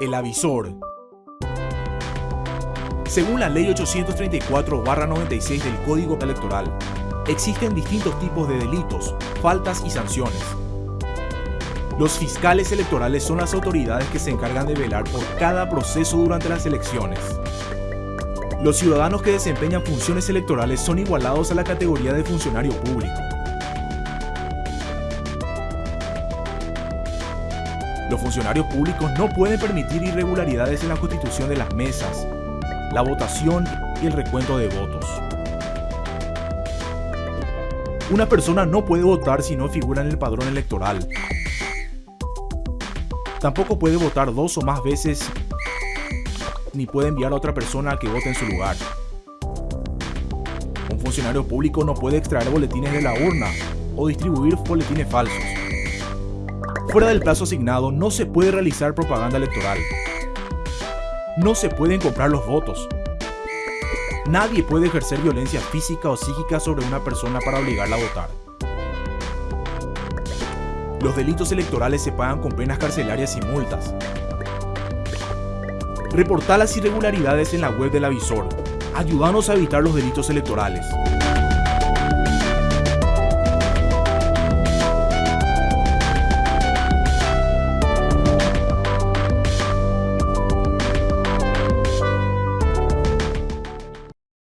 El avisor. Según la Ley 834-96 del Código Electoral, existen distintos tipos de delitos, faltas y sanciones. Los fiscales electorales son las autoridades que se encargan de velar por cada proceso durante las elecciones. Los ciudadanos que desempeñan funciones electorales son igualados a la categoría de funcionario público. Los funcionarios públicos no pueden permitir irregularidades en la constitución de las mesas, la votación y el recuento de votos. Una persona no puede votar si no figura en el padrón electoral. Tampoco puede votar dos o más veces ni puede enviar a otra persona a que vote en su lugar. Un funcionario público no puede extraer boletines de la urna o distribuir boletines falsos. Fuera del plazo asignado no se puede realizar propaganda electoral. No se pueden comprar los votos. Nadie puede ejercer violencia física o psíquica sobre una persona para obligarla a votar. Los delitos electorales se pagan con penas carcelarias y multas. Reporta las irregularidades en la web del avisor. Ayúdanos a evitar los delitos electorales.